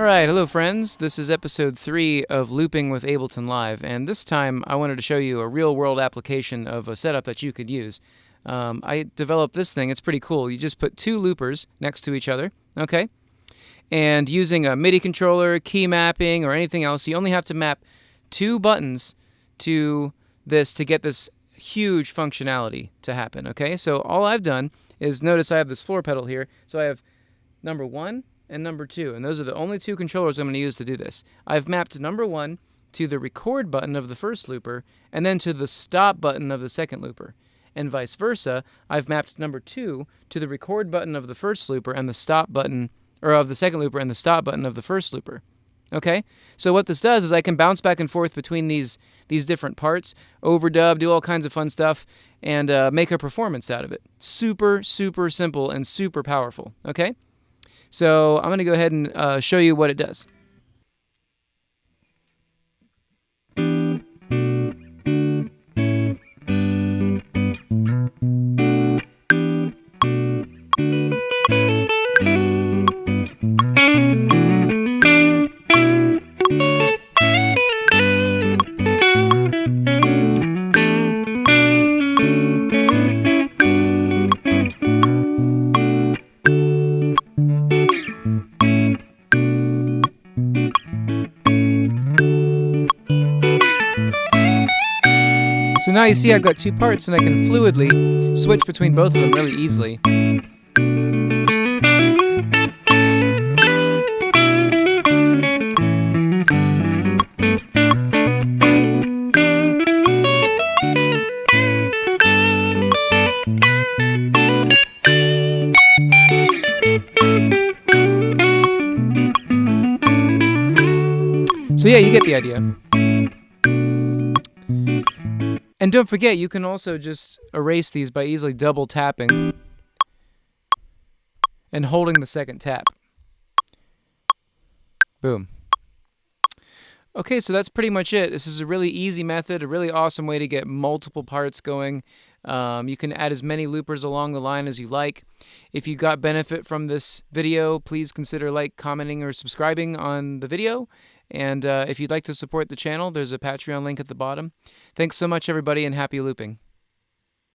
All right, hello friends. This is episode three of Looping with Ableton Live, and this time I wanted to show you a real-world application of a setup that you could use. Um, I developed this thing. It's pretty cool. You just put two loopers next to each other, okay? And using a MIDI controller, key mapping, or anything else, you only have to map two buttons to this to get this huge functionality to happen, okay? So all I've done is notice I have this floor pedal here. So I have number one and number two, and those are the only two controllers I'm going to use to do this. I've mapped number one to the record button of the first looper, and then to the stop button of the second looper. And vice versa, I've mapped number two to the record button of the first looper and the stop button, or of the second looper and the stop button of the first looper. Okay, so what this does is I can bounce back and forth between these these different parts, overdub, do all kinds of fun stuff, and uh, make a performance out of it. Super, super simple and super powerful. Okay. So I'm going to go ahead and uh, show you what it does. So now you see I've got two parts and I can fluidly switch between both of them really easily. So yeah, you get the idea. And don't forget, you can also just erase these by easily double tapping and holding the second tap. Boom. Okay, so that's pretty much it. This is a really easy method, a really awesome way to get multiple parts going. Um, you can add as many loopers along the line as you like. If you got benefit from this video, please consider like, commenting, or subscribing on the video. And uh, if you'd like to support the channel, there's a Patreon link at the bottom. Thanks so much, everybody, and happy looping.